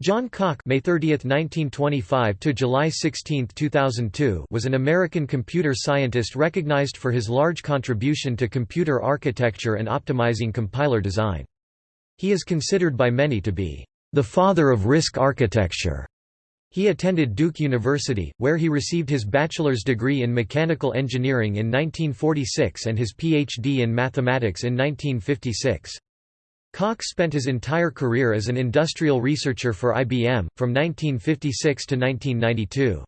John Cocke May 30, 1925 to July 16, 2002 was an American computer scientist recognized for his large contribution to computer architecture and optimizing compiler design. He is considered by many to be the father of RISC architecture. He attended Duke University, where he received his bachelor's degree in mechanical engineering in 1946 and his PhD in mathematics in 1956. Cocke spent his entire career as an industrial researcher for IBM, from 1956 to 1992.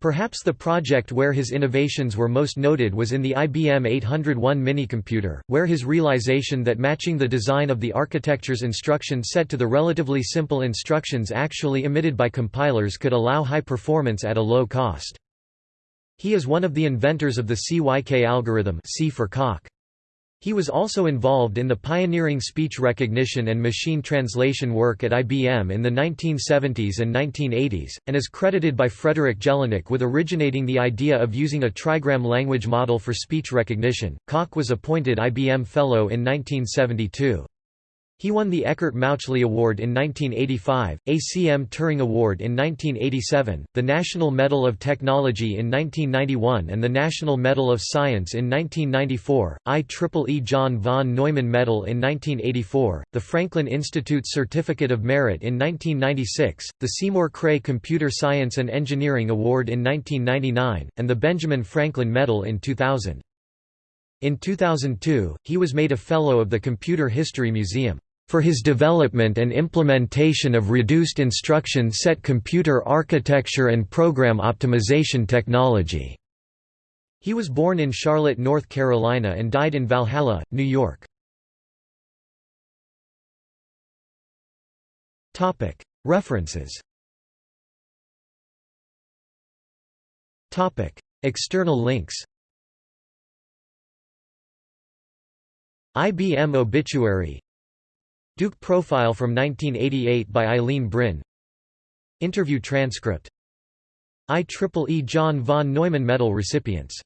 Perhaps the project where his innovations were most noted was in the IBM 801 minicomputer, where his realization that matching the design of the architecture's instruction set to the relatively simple instructions actually emitted by compilers could allow high performance at a low cost. He is one of the inventors of the CYK algorithm C for Cocke. He was also involved in the pioneering speech recognition and machine translation work at IBM in the 1970s and 1980s, and is credited by Frederick Jelinek with originating the idea of using a trigram language model for speech recognition. Cocke was appointed IBM Fellow in 1972. He won the Eckert Mauchly Award in 1985, ACM Turing Award in 1987, the National Medal of Technology in 1991 and the National Medal of Science in 1994, IEEE John von Neumann Medal in 1984, the Franklin Institute Certificate of Merit in 1996, the Seymour Cray Computer Science and Engineering Award in 1999, and the Benjamin Franklin Medal in 2000. In 2002, he was made a Fellow of the Computer History Museum for his development and implementation of reduced instruction set computer architecture and program optimization technology. He was born in Charlotte, North Carolina and died in Valhalla, New York. References External links IBM obituary Duke profile from 1988 by Eileen Brin. Interview transcript. IEEE John von Neumann Medal recipients